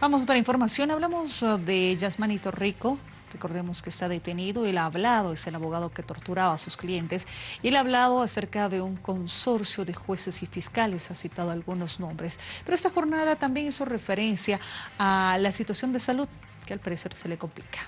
Vamos a otra información. Hablamos uh, de Yasmanito Rico. Recordemos que está detenido. Él ha hablado, es el abogado que torturaba a sus clientes. Y él ha hablado acerca de un consorcio de jueces y fiscales. Ha citado algunos nombres. Pero esta jornada también hizo referencia a la situación de salud que al parecer se le complica.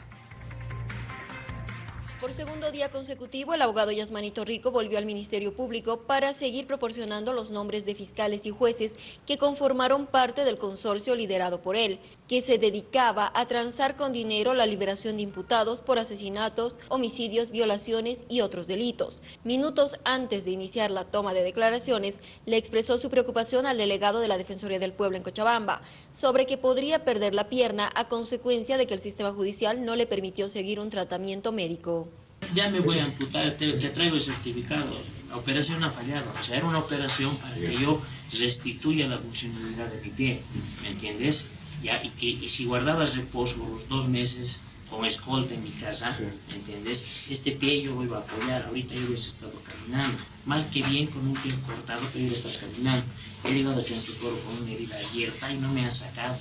Por segundo día consecutivo, el abogado Yasmanito Rico volvió al Ministerio Público para seguir proporcionando los nombres de fiscales y jueces que conformaron parte del consorcio liderado por él, que se dedicaba a transar con dinero la liberación de imputados por asesinatos, homicidios, violaciones y otros delitos. Minutos antes de iniciar la toma de declaraciones, le expresó su preocupación al delegado de la Defensoría del Pueblo en Cochabamba sobre que podría perder la pierna a consecuencia de que el sistema judicial no le permitió seguir un tratamiento médico ya me voy a amputar, te, traigo el certificado, la operación ha fallado, o sea, era una operación para que yo restituya la funcionalidad de mi pie, ¿me entiendes? Ya, y, que, y si guardabas reposo los dos meses con escolta en mi casa, ¿me entiendes? Este pie yo lo iba a apoyar, ahorita yo hubiese estado caminando, mal que bien con un pie cortado, pero yo estar caminando. He llegado a consultorio con una herida abierta y no me han sacado,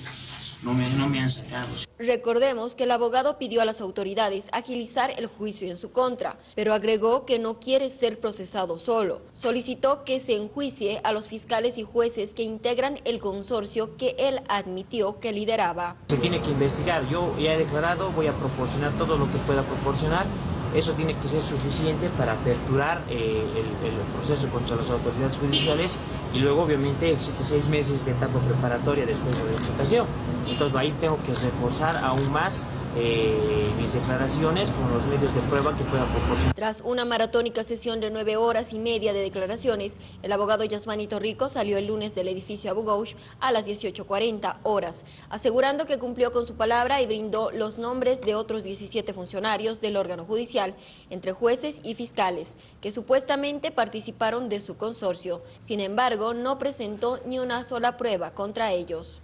no me, no me han sacado. Recordemos que el abogado pidió a las autoridades agilizar el juicio en su contra, pero agregó que no quiere ser procesado solo. Solicitó que se enjuicie a los fiscales y jueces que integran el consorcio que él admitió que lideraba. Se tiene que investigar, yo ya he declarado, voy a proporcionar todo lo que pueda proporcionar eso tiene que ser suficiente para aperturar eh, el, proceso contra las autoridades judiciales y luego obviamente existe seis meses de etapa preparatoria después de la licitación. Entonces ahí tengo que reforzar aún más eh, mis declaraciones con los medios de prueba que pueda proporcionar. Tras una maratónica sesión de nueve horas y media de declaraciones, el abogado Yasmanito Rico salió el lunes del edificio Abu Ghosh a las 18.40 horas, asegurando que cumplió con su palabra y brindó los nombres de otros 17 funcionarios del órgano judicial, entre jueces y fiscales, que supuestamente participaron de su consorcio. Sin embargo, no presentó ni una sola prueba contra ellos.